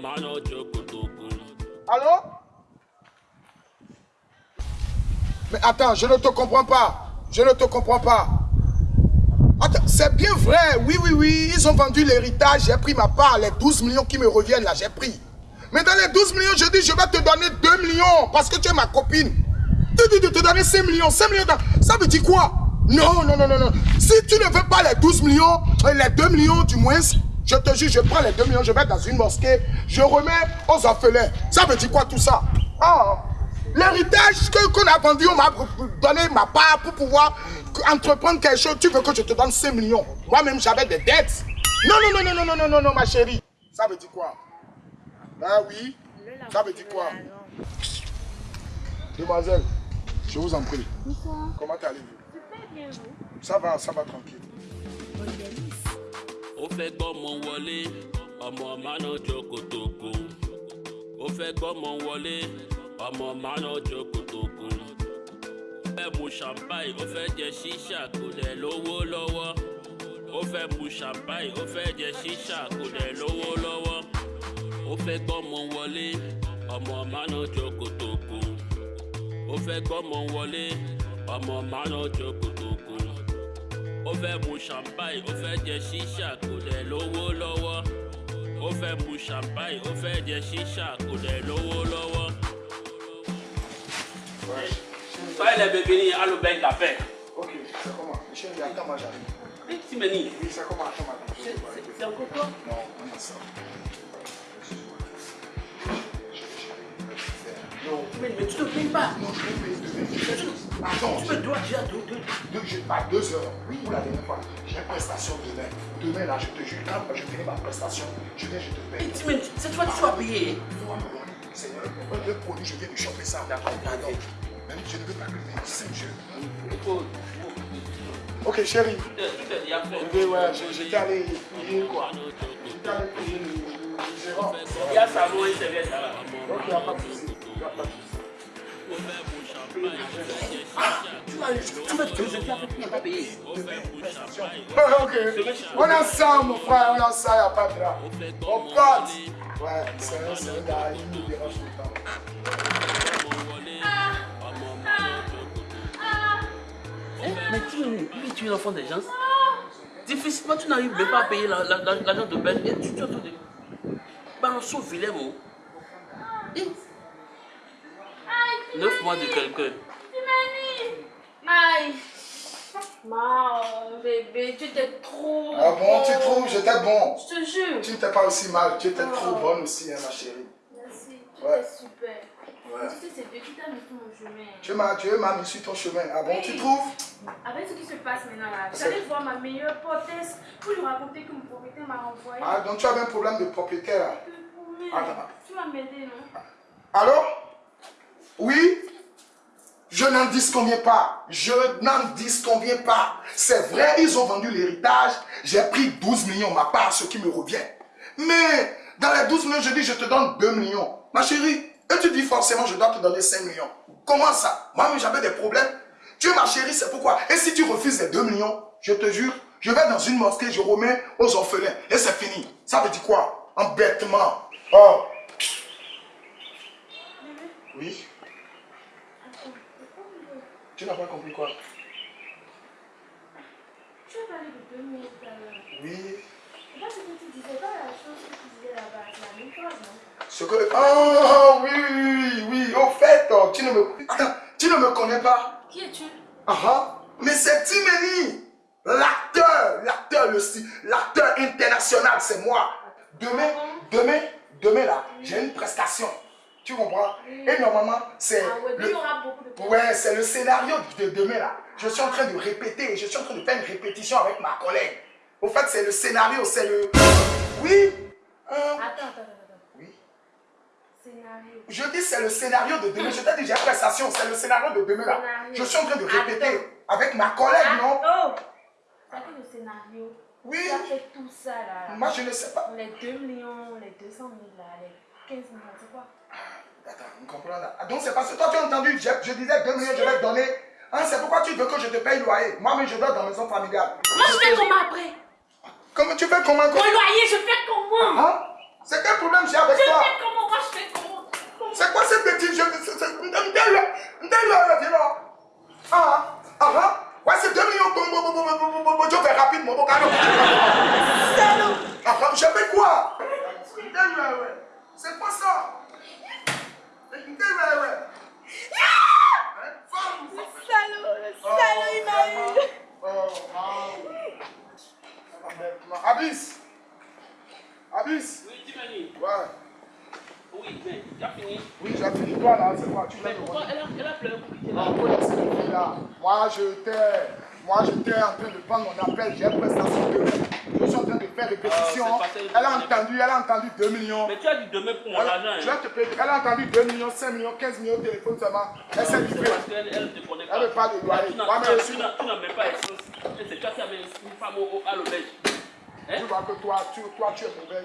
máná. Allô Mais attends, je ne te comprends pas. Je ne te comprends pas. C'est bien vrai. Oui, oui, oui. Ils ont vendu l'héritage. J'ai pris ma part. Les 12 millions qui me reviennent là, j'ai pris. Mais dans les 12 millions, je dis, je vais te donner 2 millions parce que tu es ma copine. Tu dis de te donner 5 millions. 5 millions, ça veut dire quoi? Non, non, non, non, non. Si tu ne veux pas les 12 millions, euh, les 2 millions du moins, je te jure, je prends les 2 millions, je vais dans une mosquée, je remets aux orphelins. Ça veut dire quoi tout ça? Ah, L'héritage qu'on qu a vendu, on m'a donné ma part pour pouvoir entreprendre quelque chose. Tu veux que je te donne 5 millions? Moi-même, j'avais des dettes. Non, non, non, non, non, non, non, non, ma chérie. Ça veut dire quoi? Ah oui Ça veut dire quoi? Demoiselle, je vous en prie. Bonsoir. Comment allez-vous Super bien, vous. Ça va, ça va tranquille. ó fẹ́ gbọ́mọ wọlé ọmọ tó kù ó fẹ́ gbọ́mọ wọlé ọmọ tó kù. ó fẹ́ mu champagne ó fẹ́ jẹ ṣíṣà kò dẹ̀ lówó lọ́wọ́ ó fẹ́ mu champagne ó fẹ́ jẹ ṣíṣà kò dẹ̀ lówó lọ́wọ́ ó fẹ́ gbọ́mọ wọlé ọmọ tó kù ó fẹ́ gbọ́mọ wọlé ọmọ márùn jokòtòkò ó fẹ́ mu champagne ó fẹ́ jẹ ṣíṣà kò dẹ̀ lówó lọ́wọ́ ó fẹ́ mu champagne ó fẹ́ jẹ ṣíṣà kò dẹ̀ lówó lọ́wọ́. tọ́lẹ̀ bèbí ni alubẹ́ gàfẹ́. ok ṣe kọ́ ma ń yà kama ẹ ti mẹ ní. ṣe kọ́ ma ṣe ma ṣe. ṣe ṣe kókó. Non, Mais, mais tu te plains pas. non, je vais payer demain. Attends, Tu me dois déjà deux, deux. deux, je, pas deux heures. Oui, pour la dernière fois. J'ai une prestation demain. Demain, là, je te jure, quand je finis ma prestation, je viens, je te paye. Ti mẹ cette fois tu vas payer. Non, non, non, Seigneur, le produit, je viens de choper ça. D'accord, Pardon. Même je ne veux pas que. Il faut. Ok, chérie. Tu fais il y a fait. Oui, ouais, je- j'étais allé payer quoi? J'étais allé le gérant. Il y a savon et serviette là. Ok, y a pas de souci. Y a pas de souci. Tu tu vas te jeter avec qui n'a pas payé. Ok. On a ça, mon frère, on a ça, y a pas de là. On pote. Ouais, c'est un, gars, il nous dérange tout le temps. Hein? Mais tu, lui, tu es l'enfant des gens. Difficilement, tu n'arrives même pas à payer la- la- la- l'argent de belle. Et tu tu as tout de. Balançon vilain, mon. Neuf mois de quelqu'un. Aïe Mao, bébé, tu étais trop Ah bon, tu trouves, j'étais bon. Je te jure. Tu n'étais pas aussi mal, tu étais trop Oh. bonne aussi, hein, ma chérie. Merci, tu Ouais. étais super. Ouais. Tu sais, c'est Dieu qui t'a mis sur mon chemin. Tu m'as, tu m'as mis sur ton chemin. Ah bon, tu trouves? Avec ce qui se passe maintenant là, j'allais voir ma meilleure portesse pour lui raconter que mon propriétaire m'a renvoyé. Ah, donc tu avais un problème de propriétaire. là. Attends. Tu vas m'aider, non? Allô? Oui? Je n'en disconviens pas. Je n'en disconviens pas. C'est vrai, ils ont vendu l'héritage. J'ai pris 12 millions, ma part, ce qui me revient. Mais dans les 12 millions, je dis, je te donne 2 millions. Ma chérie, et tu dis forcément, je dois te donner 5 millions. Comment ça? Moi-même, j'avais des problèmes. Tu es ma chérie, c'est pourquoi? Et si tu refuses les 2 millions, je te jure, je vais dans une mosquée, je remets aux orphelins. Et c'est fini. Ça veut dire quoi? Embêtement. Oh. Oui Tu n'as pas compris quoi? Tu as parlé de deux minutes tout à l'heure. Oui. C'est pas ce que tu disais, pas la chose que tu disais là-bas, c'est la même chose, non Ce que... Oh, oui, oui, oui. Au fait, oh, tu ne me... Attends, tu ne me connais pas Qui es-tu? Ah ah. Mais c'est Timeni. L'acteur, l'acteur, le l'acteur international, c'est moi. Demain, demain, demain là, j'ai une prestation. Tu comprends? Et normalement, c'est... Ah ouais, le- Ouais, c'est le scénario de demain là. Je suis en train de répéter, je suis en train de faire une répétition avec ma collègue. Au fait, c'est le scénario, c'est le... Oui Hein? Attends, attends, attends. Oui Scénario. Je dis c'est le scénario de demain. Je t'ai dit j'ai une prestation, c'est le scénario de demain là. Scénario. Je suis en train de Attends. répéter avec ma collègue, non? Oh fait le scénario? Oui. Tu as fait tout ça là. Moi je ne sais pas. Les 2 millions, les 200 000 là, les 15 millions, c'est quoi Attends, vous comprenez là. Ah, Donc c'est parce que toi tu as entendu, je, je disais 2 millions, je vais te donner. Hein, c'est pourquoi tu veux que je te paye le loyer. Moi mais je dois dans la maison familiale. Moi je fais comment après tu fais comment Mon loyer, je fais comment Hein C'est quel problème j'ai avec Je toi fais comment Moi, je fais comment C'est quoi ces petits jeux C'est- c'est- Ndele, Ndele, viens là. Cadeau. Salaud Ah, ah, je fais quoi. C'est quoi ça salaud, le salaud, il m'a eu Oh, wow. Abyss. Abyss. Oui. Ouais. Oui, mais tu as fini. Oui, j'ai fini. Toi, là, c'est quoi? Tu Mais pourquoi elle a, elle a pleuré pour quitter là Non, faut laisser les filles là. Moi, j'étais, moi, j'étais en train de prendre mon appel. J'ai prestation de Je suis en train de faire répétition. Ah, elle a entendu, elle a entendu 2 millions. Mais tu as dit demain pour mon Elle, argent. je Hein. vais te payer. Elle a entendu 2 millions, 5 millions, 15 millions de téléphone seulement. Elle s'est livrée. qu'elle elle ne te connaît pas. Elle veut pas de loyer. Tu n'as- tu je tu tu même pas essence. C'est toi qui avais une femme au- au- à l'auberge. Hein? Tu vois que toi, tu, toi, tu es mauvais.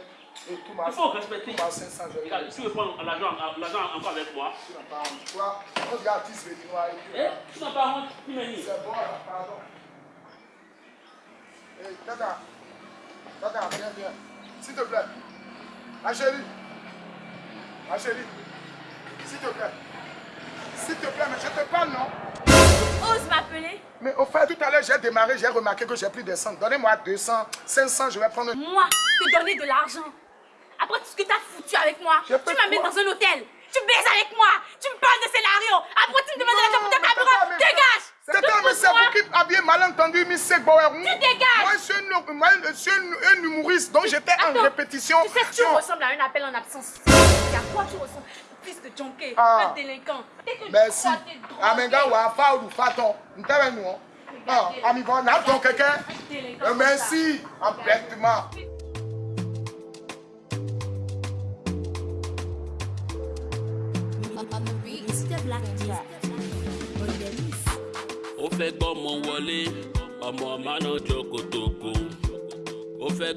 Et tout ma Il faut respecter. tout ma 500, je vais Regarde, Tu veux prendre l'argent l'argent encore avec moi Tu n'as pas honte. Toi, on regarde 10 béninois puis. Hein? Tu n'as pas honte, Tiffany. C'est bon, là, pardon. Hé, Tata. Tata, viens, viens. S'il te plaît. Ma chérie. Ma chérie. S'il te plaît. S'il te plaît, mais je te parle, non? Ose m'appeler Mais au fait, tout à l'heure, j'ai démarré, j'ai remarqué que j'ai plus de 100. Donnez-moi 200, 500, je vais prendre. Moi, te donner de l'argent. Ce que t'as foutu avec moi, tu m'amènes dans un hôtel. Tu baises avec moi. Tu me parles de scénario. Après, tu me demandes de l'argent pour ta mais caméra. mais- Dégage mais c'est vous qui aviez malentendu, Miss Bauer. Tu dégages. Moi, je suis un, un- un humoriste, donc j'étais en répétition. Tu sais tu ressembles à un appel en absence. Et à quoi tu ressembles Fils de Jonké, Ah. un délinquant. Dès que tu Merci. crois t'es drogué, Amenga wa fa ou faton. Ntebe nous. Ah, ami bon, n'a ton quelqu'un. un délinquant Euh, Merci. ça. Ó fẹ́ gbọ́mọ wọlé ọmọ mánà jókòtòkò ó fẹ́